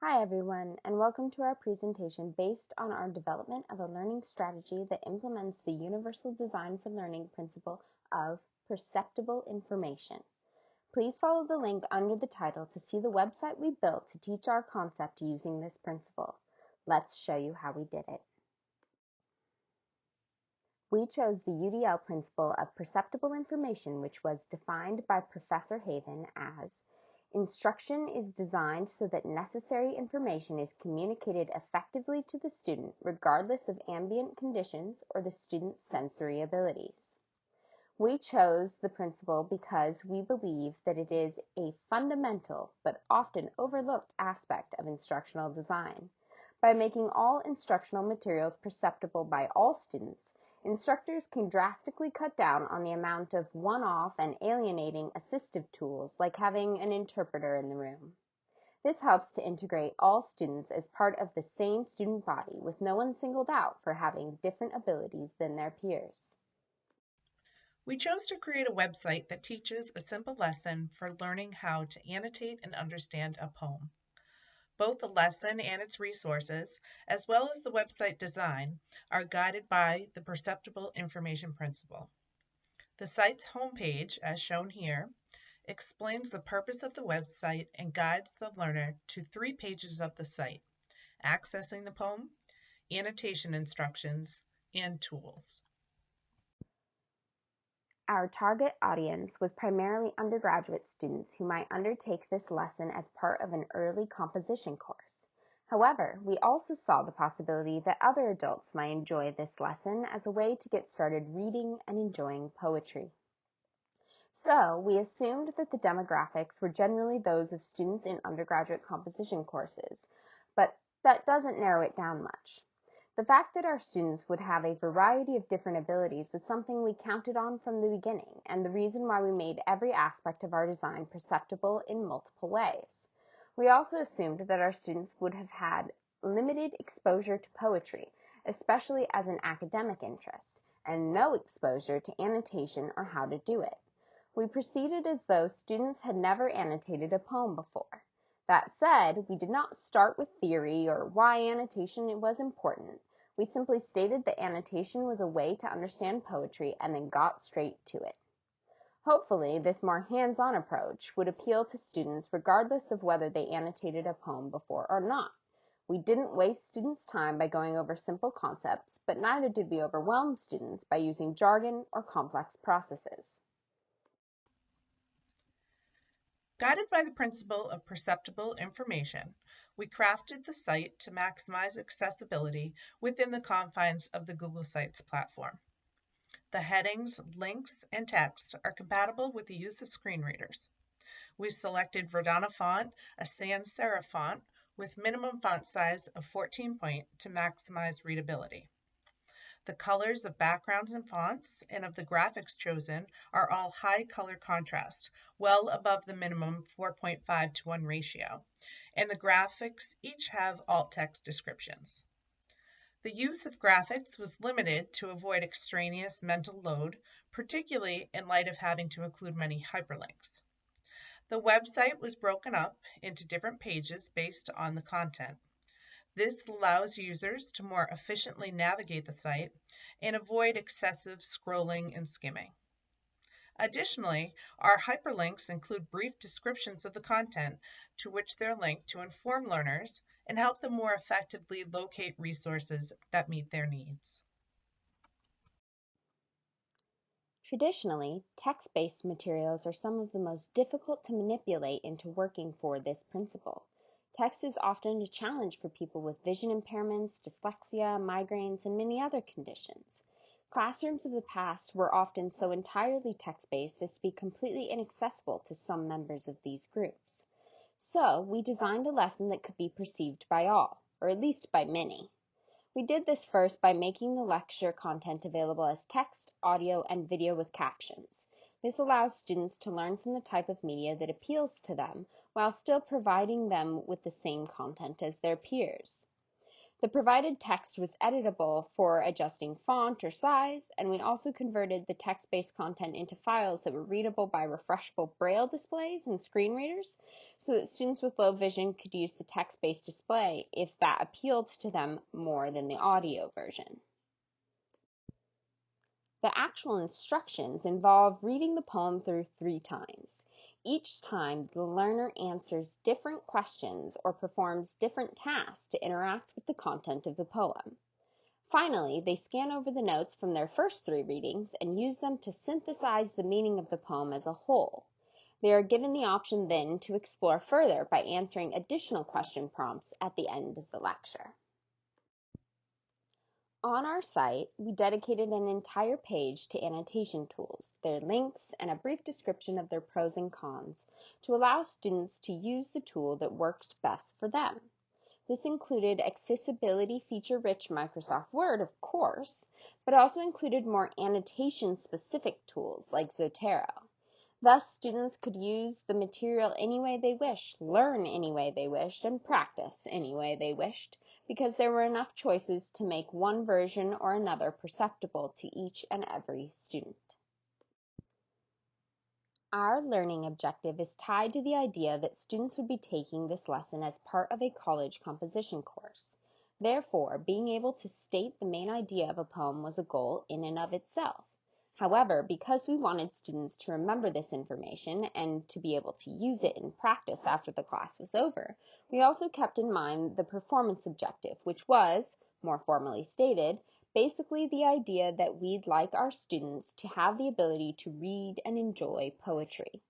Hi everyone, and welcome to our presentation based on our development of a learning strategy that implements the Universal Design for Learning principle of perceptible information. Please follow the link under the title to see the website we built to teach our concept using this principle. Let's show you how we did it. We chose the UDL principle of perceptible information, which was defined by Professor Haven as Instruction is designed so that necessary information is communicated effectively to the student regardless of ambient conditions or the student's sensory abilities. We chose the principle because we believe that it is a fundamental but often overlooked aspect of instructional design. By making all instructional materials perceptible by all students, instructors can drastically cut down on the amount of one-off and alienating assistive tools like having an interpreter in the room. This helps to integrate all students as part of the same student body with no one singled out for having different abilities than their peers. We chose to create a website that teaches a simple lesson for learning how to annotate and understand a poem. Both the lesson and its resources, as well as the website design, are guided by the Perceptible Information Principle. The site's homepage, as shown here, explains the purpose of the website and guides the learner to three pages of the site, accessing the poem, annotation instructions, and tools. Our target audience was primarily undergraduate students who might undertake this lesson as part of an early composition course. However, we also saw the possibility that other adults might enjoy this lesson as a way to get started reading and enjoying poetry. So, we assumed that the demographics were generally those of students in undergraduate composition courses, but that doesn't narrow it down much. The fact that our students would have a variety of different abilities was something we counted on from the beginning, and the reason why we made every aspect of our design perceptible in multiple ways. We also assumed that our students would have had limited exposure to poetry, especially as an academic interest, and no exposure to annotation or how to do it. We proceeded as though students had never annotated a poem before. That said, we did not start with theory or why annotation was important. We simply stated that annotation was a way to understand poetry and then got straight to it. Hopefully, this more hands-on approach would appeal to students regardless of whether they annotated a poem before or not. We didn't waste students' time by going over simple concepts, but neither did we overwhelm students by using jargon or complex processes. Guided by the principle of perceptible information, we crafted the site to maximize accessibility within the confines of the Google Sites platform. The headings, links, and text are compatible with the use of screen readers. We selected Verdana font, a sans serif font, with minimum font size of 14 point to maximize readability. The colors of backgrounds and fonts and of the graphics chosen are all high color contrast, well above the minimum 4.5 to 1 ratio, and the graphics each have alt text descriptions. The use of graphics was limited to avoid extraneous mental load, particularly in light of having to include many hyperlinks. The website was broken up into different pages based on the content. This allows users to more efficiently navigate the site and avoid excessive scrolling and skimming. Additionally, our hyperlinks include brief descriptions of the content to which they're linked to inform learners and help them more effectively locate resources that meet their needs. Traditionally, text-based materials are some of the most difficult to manipulate into working for this principle. Text is often a challenge for people with vision impairments, dyslexia, migraines, and many other conditions. Classrooms of the past were often so entirely text-based as to be completely inaccessible to some members of these groups. So, we designed a lesson that could be perceived by all, or at least by many. We did this first by making the lecture content available as text, audio, and video with captions. This allows students to learn from the type of media that appeals to them while still providing them with the same content as their peers. The provided text was editable for adjusting font or size, and we also converted the text-based content into files that were readable by refreshable braille displays and screen readers so that students with low vision could use the text-based display if that appealed to them more than the audio version. The actual instructions involve reading the poem through three times. Each time, the learner answers different questions or performs different tasks to interact with the content of the poem. Finally, they scan over the notes from their first three readings and use them to synthesize the meaning of the poem as a whole. They are given the option then to explore further by answering additional question prompts at the end of the lecture. On our site, we dedicated an entire page to annotation tools, their links, and a brief description of their pros and cons to allow students to use the tool that works best for them. This included accessibility feature-rich Microsoft Word, of course, but also included more annotation-specific tools like Zotero. Thus, students could use the material any way they wished, learn any way they wished, and practice any way they wished, because there were enough choices to make one version or another perceptible to each and every student. Our learning objective is tied to the idea that students would be taking this lesson as part of a college composition course. Therefore, being able to state the main idea of a poem was a goal in and of itself. However, because we wanted students to remember this information and to be able to use it in practice after the class was over, we also kept in mind the performance objective, which was, more formally stated, basically the idea that we'd like our students to have the ability to read and enjoy poetry.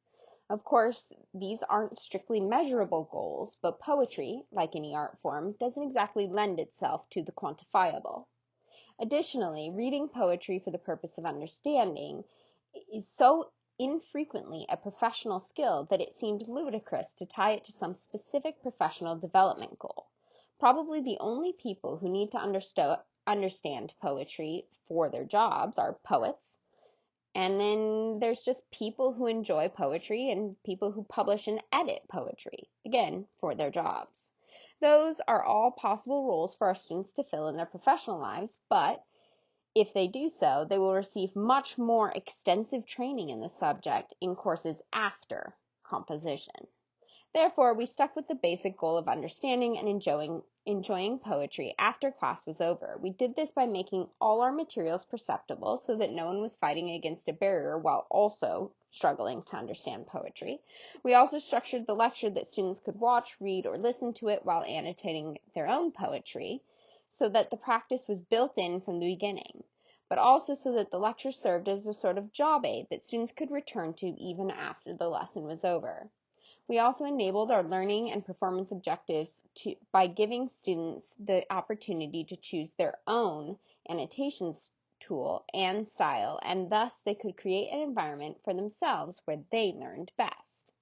Of course, these aren't strictly measurable goals, but poetry, like any art form, doesn't exactly lend itself to the quantifiable. Additionally, reading poetry for the purpose of understanding is so infrequently a professional skill that it seemed ludicrous to tie it to some specific professional development goal. Probably the only people who need to understo- understand poetry for their jobs are poets. And then there's just people who enjoy poetry and people who publish and edit poetry, again, for their jobs. Those are all possible roles for our students to fill in their professional lives, but if they do so, they will receive much more extensive training in the subject in courses after composition. Therefore, we stuck with the basic goal of understanding and enjoying, enjoying poetry after class was over. We did this by making all our materials perceptible so that no one was fighting against a barrier while also struggling to understand poetry. We also structured the lecture that students could watch, read, or listen to it while annotating their own poetry so that the practice was built in from the beginning, but also so that the lecture served as a sort of job aid that students could return to even after the lesson was over. We also enabled our learning and performance objectives to, by giving students the opportunity to choose their own annotations tool and style, and thus they could create an environment for themselves where they learned best.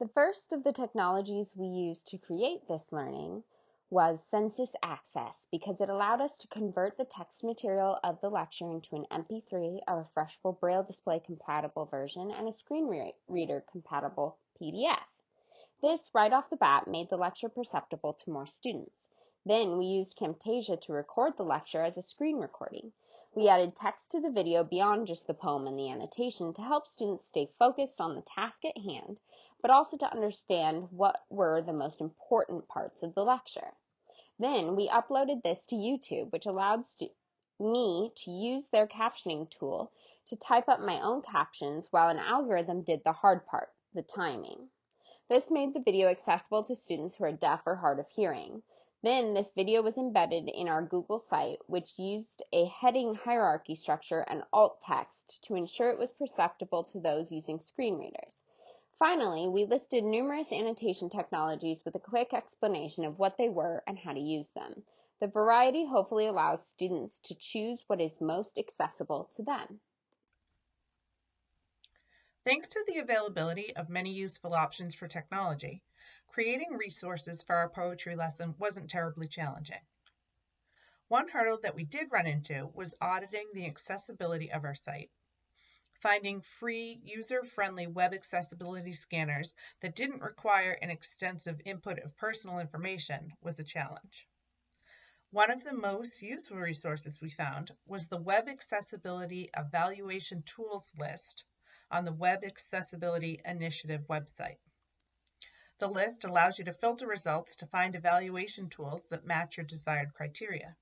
The first of the technologies we used to create this learning was Census Access because it allowed us to convert the text material of the lecture into an MP3, a refreshable Braille display compatible version, and a screen re reader compatible PDF. This, right off the bat, made the lecture perceptible to more students. Then we used Camtasia to record the lecture as a screen recording. We added text to the video beyond just the poem and the annotation to help students stay focused on the task at hand, but also to understand what were the most important parts of the lecture. Then we uploaded this to YouTube, which allowed me to use their captioning tool to type up my own captions while an algorithm did the hard part, the timing. This made the video accessible to students who are deaf or hard of hearing. Then this video was embedded in our Google site, which used a heading hierarchy structure and alt text to ensure it was perceptible to those using screen readers. Finally, we listed numerous annotation technologies with a quick explanation of what they were and how to use them. The variety hopefully allows students to choose what is most accessible to them. Thanks to the availability of many useful options for technology, creating resources for our poetry lesson wasn't terribly challenging. One hurdle that we did run into was auditing the accessibility of our site. Finding free, user-friendly web accessibility scanners that didn't require an extensive input of personal information was a challenge. One of the most useful resources we found was the Web Accessibility Evaluation Tools list on the Web Accessibility Initiative website. The list allows you to filter results to find evaluation tools that match your desired criteria.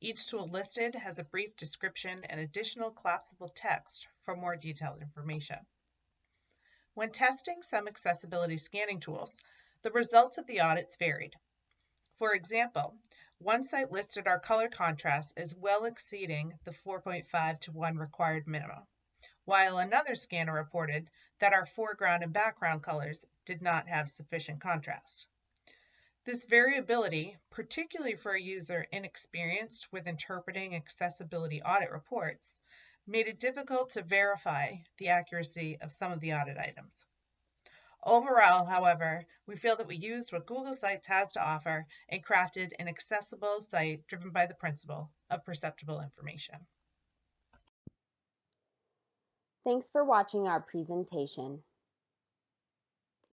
Each tool listed has a brief description and additional collapsible text for more detailed information. When testing some accessibility scanning tools, the results of the audits varied. For example, one site listed our color contrast as well exceeding the 4.5 to 1 required minimum, while another scanner reported that our foreground and background colors did not have sufficient contrast. This variability, particularly for a user inexperienced with interpreting accessibility audit reports, made it difficult to verify the accuracy of some of the audit items. Overall, however, we feel that we used what Google Sites has to offer and crafted an accessible site driven by the principle of perceptible information. Thanks for watching our presentation.